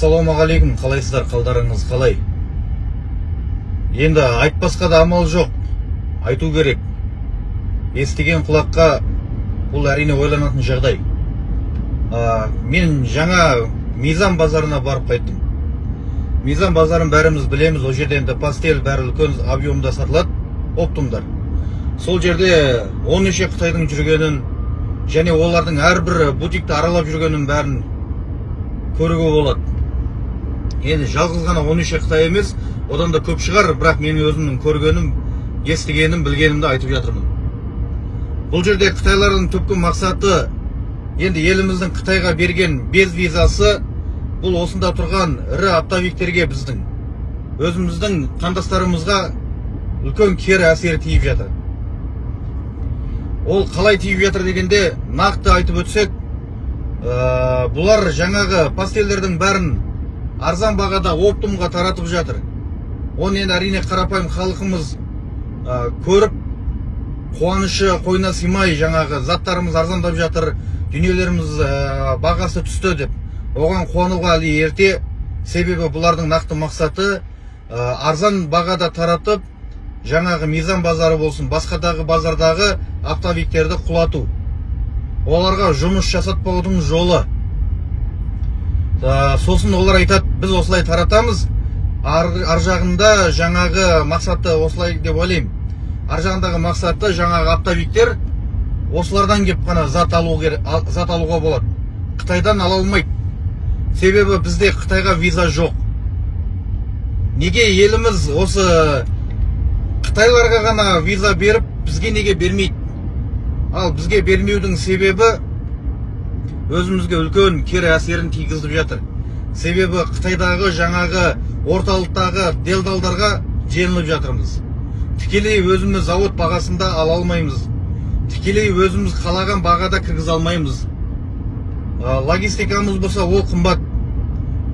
ассалаумағалейкум. Қалайсыздар? Қалдарыңыз қалай? Енді айтпасқа да амал жоқ. Айту керек. Естіген құлаққа бұл әрине ойланатын жағдай. А, мен жаңа мизан базарына барып қайттым. Мизан базарын бәріміз білеміз. Ол жерде енді пастель бәрі үлкен объемда сатылады. Оптумдар. Сол жерде он неше қытайдың жүргенін және олардың әрбір бутикті аралап жүргенін бәрін көруге болады. Енді жалғыз ғана он неше қытай емес одан да көп шығар бірақ мен өзімнің көргенім естігенім білгенімді айтып жатырмын. Бұл жерде қытайлардың түпкі мақсаты енді еліміздің қытайға берген без визасы бұл осында тұрған ірі оптовиктерге біздің. Өзіміздің қандастарымызға үлкен кері әсері тиіп жатыр. Ол қалай тиіп жатыр дегенде нақты айтып өтсек ә, бұлар жаңағы пастельдердің бәрін арзан бағада оптумға таратып жатыр. Оны енді әрине қарапайым халқымыз ә, көріп қуанышы қойнына сыймай жаңағы заттарымыз арзандап жатыр дүниелеріміз ә, бағасы түсті деп. Оған қуануға әлі ерте. Себебі бұлардың нақты мақсаты ә, арзан бағада таратып жаңағы мизан базары болсын басқадағы базардағы оптовиктерді құлату. Оларға жұмыс жасатпаудың жолы. Ә, сосын олар айтады біз осылай таратамыз. Ар, ар жағында жаңағы мақсаты осылай деп ойлаймын. Ар жағындағы мақсаты жаңағы оптовиктер осылардан келіп қана зат алу керек зат алуға болады. Қытайдан ала алмайды. Себебі бізде қытайға виза жоқ. Неге еліміз осы қытайларға ғана виза беріп бізге неге бермейді? Ал бізге бермеудің себебі өзімізге үлкен кері әсерін тигізіп жатыр. Себебі қытайдағы жаңағы орталықтағы делдалдарға желініп жатырмыз. Тікелей өзіміз зауыт бағасында ала алмаймыз. Тікелей өзіміз қалаған бағада кіргізе алмаймыз. Логистикамыз болса ол қымбат.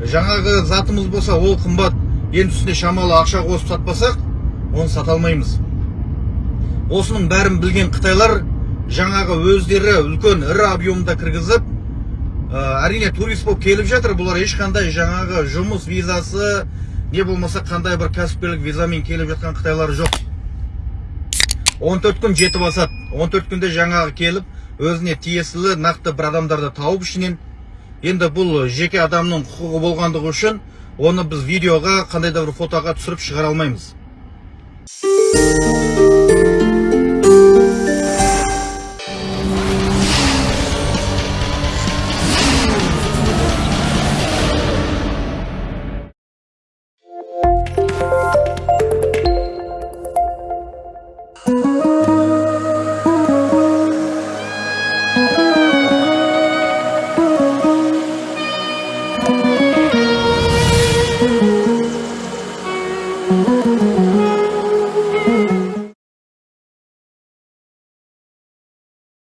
Жаңағы затымыз болса ол қымбат. Енді үстіне шамалы ақша қосып сатпасақ оны сата алмаймыз. Осының бәрін білген қытайлар жаңағы өздері үлкен ірі объемда кіргізіп әрине турист болып келіп жатыр бұлар ешқандай жаңағы жұмыс визасы не болмаса қандай бір кәсіпкерлік визамен келіп жатқан қытайлар жоқ. 14 күн жетіп асады 14 күнде жаңағы келіп өзіне тиесілі нақты бір адамдарды тауып ішінен енді бұл жеке адамның құқығы болғандығы үшін оны біз видеоға қандай да бір фотоға түсіріп шығара алмаймыз.